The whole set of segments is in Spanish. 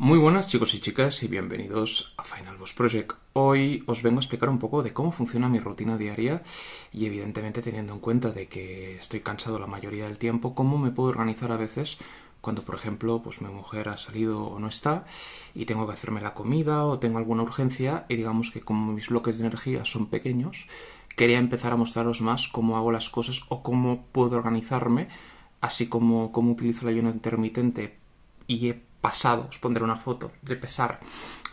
Muy buenas chicos y chicas y bienvenidos a Final Boss Project. Hoy os vengo a explicar un poco de cómo funciona mi rutina diaria y evidentemente teniendo en cuenta de que estoy cansado la mayoría del tiempo, cómo me puedo organizar a veces cuando por ejemplo pues mi mujer ha salido o no está y tengo que hacerme la comida o tengo alguna urgencia y digamos que como mis bloques de energía son pequeños, quería empezar a mostraros más cómo hago las cosas o cómo puedo organizarme, así como cómo utilizo el ayuno intermitente y he pasado, os pondré una foto, de pesar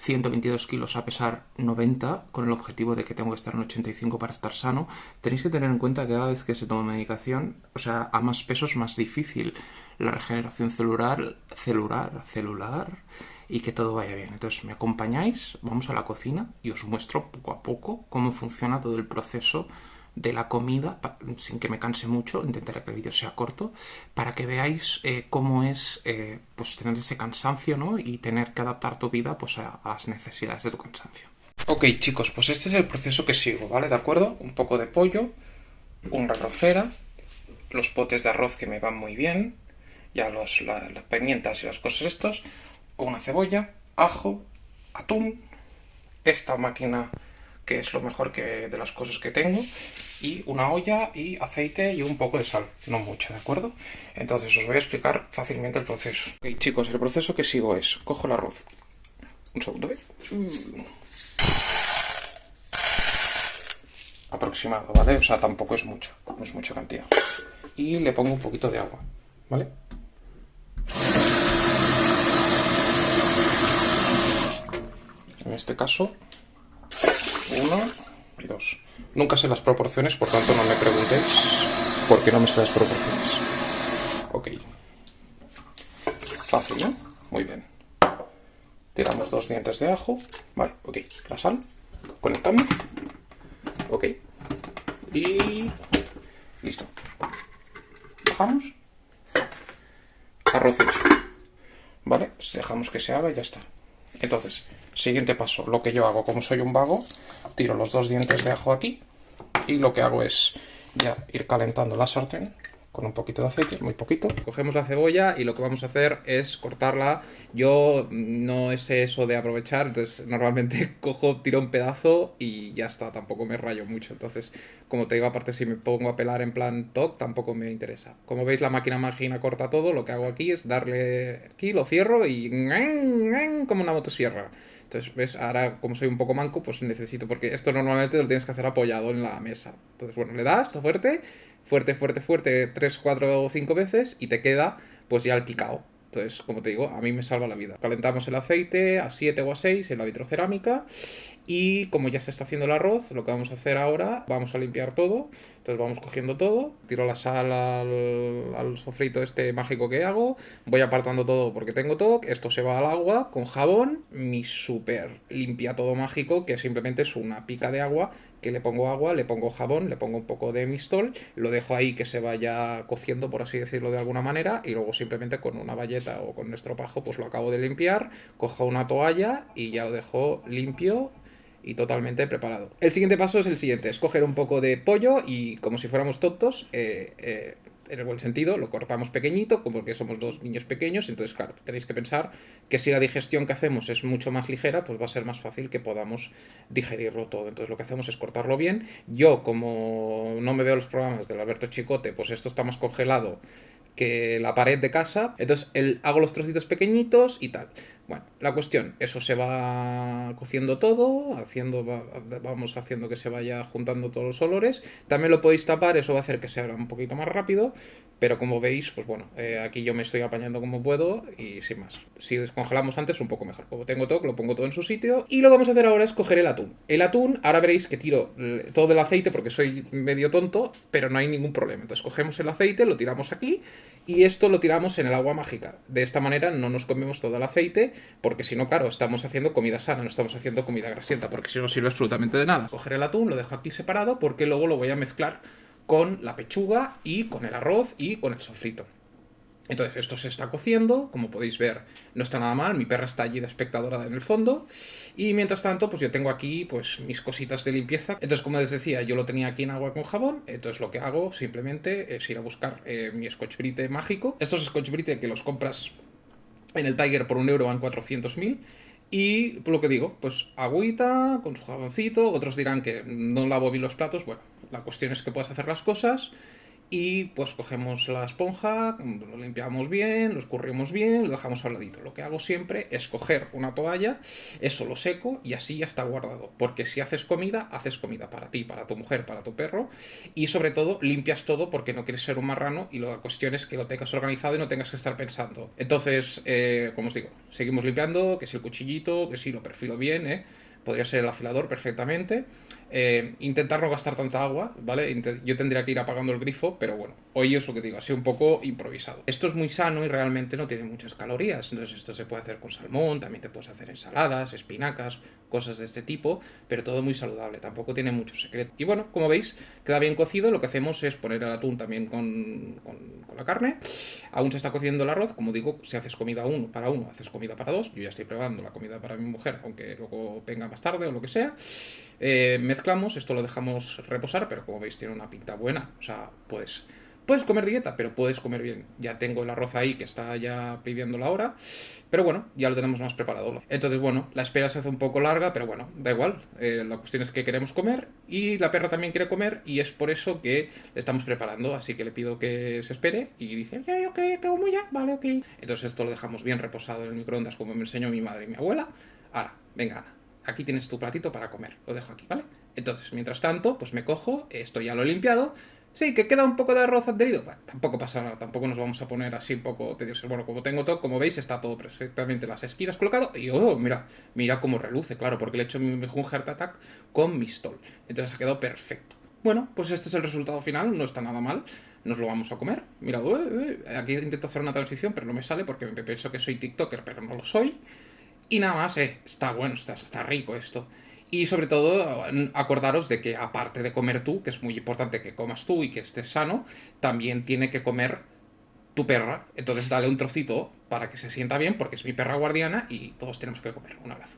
122 kilos a pesar 90, con el objetivo de que tengo que estar en 85 para estar sano, tenéis que tener en cuenta que cada vez que se toma medicación, o sea, a más peso es más difícil la regeneración celular, celular, celular, y que todo vaya bien. Entonces, me acompañáis, vamos a la cocina y os muestro poco a poco cómo funciona todo el proceso de la comida, sin que me canse mucho, intentaré que el vídeo sea corto, para que veáis eh, cómo es eh, pues tener ese cansancio ¿no? y tener que adaptar tu vida pues, a, las necesidades de tu cansancio. Ok chicos, pues este es el proceso que sigo, ¿vale? ¿De acuerdo? Un poco de pollo, una arrocera, los potes de arroz que me van muy bien, ya los, la, las pimientas y las cosas estos, una cebolla, ajo, atún, esta máquina que es lo mejor que de las cosas que tengo, y una olla y aceite y un poco de sal, no mucho, ¿de acuerdo? Entonces os voy a explicar fácilmente el proceso. Ok, chicos, el proceso que sigo es, cojo el arroz, un segundo, ¿eh? Aproximado, ¿vale? O sea, tampoco es mucho, no es mucha cantidad. Y le pongo un poquito de agua, ¿vale? En este caso, uno Nunca sé las proporciones, por tanto no me preguntéis por qué no me sé las proporciones. Ok. Fácil, ¿no? Muy bien. Tiramos dos dientes de ajo. Vale, ok. La sal. Conectamos. Ok. Y... Listo. Bajamos. Arroz hecho. Vale, dejamos que se haga y ya está. Entonces, siguiente paso, lo que yo hago, como soy un vago, tiro los dos dientes de ajo aquí y lo que hago es ya ir calentando la sartén con un poquito de aceite, muy poquito. Cogemos la cebolla y lo que vamos a hacer es cortarla. Yo no es eso de aprovechar, entonces normalmente cojo, tiro un pedazo y ya está, tampoco me rayo mucho. Entonces, como te digo, aparte si me pongo a pelar en plan TOC, tampoco me interesa. Como veis, la máquina máquina corta todo, lo que hago aquí es darle aquí, lo cierro y como una motosierra. Entonces, ¿ves? Ahora, como soy un poco manco, pues necesito, porque esto normalmente lo tienes que hacer apoyado en la mesa. Entonces, bueno, le das fuerte, fuerte, fuerte, fuerte, 3, 4 o 5 veces y te queda pues ya el picado. Entonces, como te digo, a mí me salva la vida. Calentamos el aceite a 7 o a 6 en la vitrocerámica y como ya se está haciendo el arroz, lo que vamos a hacer ahora, vamos a limpiar todo. Entonces vamos cogiendo todo, tiro la sal al, sofrito este mágico que hago, voy apartando todo porque tengo todo, esto se va al agua con jabón, mi super limpia todo mágico, que simplemente es una pica de agua, que le pongo agua, le pongo jabón, le pongo un poco de mistol, lo dejo ahí que se vaya cociendo, por así decirlo de alguna manera, y luego simplemente con una valleta o con nuestro pajo pues lo acabo de limpiar, cojo una toalla y ya lo dejo limpio y totalmente preparado. El siguiente paso es el siguiente, es coger un poco de pollo y como si fuéramos tontos, eh, eh, en el buen sentido, lo cortamos pequeñito, porque somos dos niños pequeños, entonces claro, tenéis que pensar que si la digestión que hacemos es mucho más ligera, pues va a ser más fácil que podamos digerirlo todo. Entonces lo que hacemos es cortarlo bien. Yo, como no me veo los programas del Alberto Chicote, pues esto está más congelado que la pared de casa, entonces el, hago los trocitos pequeñitos y tal. Bueno, la cuestión, eso se va cociendo todo, haciendo, vamos haciendo que se vaya juntando todos los olores. También lo podéis tapar, eso va a hacer que se haga un poquito más rápido, pero como veis, pues bueno, eh, aquí yo me estoy apañando como puedo y sin más. Si descongelamos antes, un poco mejor. Como tengo todo, lo pongo todo en su sitio. Y lo que vamos a hacer ahora es coger el atún. El atún, ahora veréis que tiro todo el aceite porque soy medio tonto, pero no hay ningún problema. Entonces cogemos el aceite, lo tiramos aquí y esto lo tiramos en el agua mágica. De esta manera no nos comemos todo el aceite, porque si no, claro, estamos haciendo comida sana, no estamos haciendo comida grasienta, porque si no sirve absolutamente de nada. Coger el atún, lo dejo aquí separado, porque luego lo voy a mezclar con la pechuga y con el arroz y con el sofrito. Entonces, esto se está cociendo, como podéis ver, no está nada mal, mi perra está allí de espectadora en el fondo, y mientras tanto, pues yo tengo aquí, pues, mis cositas de limpieza. Entonces, como les decía, yo lo tenía aquí en agua con jabón, entonces lo que hago simplemente es ir a buscar eh, mi Scotch Brite mágico. Estos Scotch Brite que los compras En el Tiger por un euro van 400.000. Y lo que digo, pues agüita, con su jaboncito, otros dirán que no lavo bien los platos, bueno, la cuestión es que puedas hacer las cosas y pues cogemos la esponja, lo limpiamos bien, lo escurrimos bien, lo dejamos al ladito. Lo que hago siempre es coger una toalla, eso lo seco y así ya está guardado. Porque si haces comida, haces comida para ti, para tu mujer, para tu perro y sobre todo limpias todo porque no quieres ser un marrano y la cuestión es que lo tengas organizado y no tengas que estar pensando. Entonces, eh, como os digo, seguimos limpiando, que si el cuchillito, que si lo perfilo bien, ¿eh? Podría ser el afilador perfectamente. Eh, intentar no gastar tanta agua, ¿vale? yo tendría que ir apagando el grifo, pero bueno, hoy es lo que digo, así un poco improvisado. Esto es muy sano y realmente no tiene muchas calorías, entonces esto se puede hacer con salmón, también te puedes hacer ensaladas, espinacas, cosas de este tipo, pero todo muy saludable, tampoco tiene mucho secreto. Y bueno, como veis, queda bien cocido, lo que hacemos es poner el atún también con, con, la carne, aún se está cociendo el arroz, como digo, si haces comida uno para uno, haces comida para dos, yo ya estoy probando la comida para mi mujer, aunque luego venga más tarde o lo que sea, eh, mezclamos, esto lo dejamos reposar, pero como veis tiene una pinta buena, o sea, puedes, puedes comer dieta, pero puedes comer bien. Ya tengo el arroz ahí que está ya pidiendo la hora, pero bueno, ya lo tenemos más preparado. Entonces, bueno, la espera se hace un poco larga, pero bueno, da igual, eh, la cuestión es que queremos comer y la perra también quiere comer y es por eso que le estamos preparando, así que le pido que se espere y dice, ya, ok, como ya, vale, ok. Entonces esto lo dejamos bien reposado en el microondas como me enseñó mi madre y mi abuela. Ahora, venga, Ana aquí tienes tu platito para comer, lo dejo aquí, ¿vale? Entonces, mientras tanto, pues me cojo, esto ya lo he limpiado, sí, que queda un poco de arroz adherido, tampoco pasa nada, tampoco nos vamos a poner así un poco tediosos, bueno, como tengo todo, como veis, está todo perfectamente las esquinas colocado, y oh, mira, mira cómo reluce, claro, porque le he hecho un Heart Attack con Mistol, entonces ha quedado perfecto. Bueno, pues este es el resultado final, no está nada mal, nos lo vamos a comer. Mira, aquí intento hacer una transición, pero no me sale porque pienso que soy TikToker, pero no lo soy. Y nada más, eh, está bueno, está, está rico esto. Y sobre todo, acordaros de que aparte de comer tú, que es muy importante que comas tú y que estés sano, también tiene que comer tu perra. Entonces dale un trocito para que se sienta bien, porque es mi perra guardiana y todos tenemos que comer. Un abrazo.